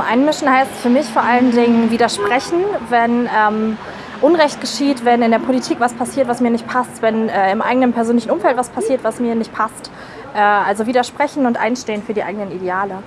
einmischen heißt für mich vor allen Dingen widersprechen, wenn ähm, Unrecht geschieht, wenn in der Politik was passiert, was mir nicht passt, wenn äh, im eigenen persönlichen Umfeld was passiert, was mir nicht passt. Äh, also widersprechen und einstehen für die eigenen Ideale.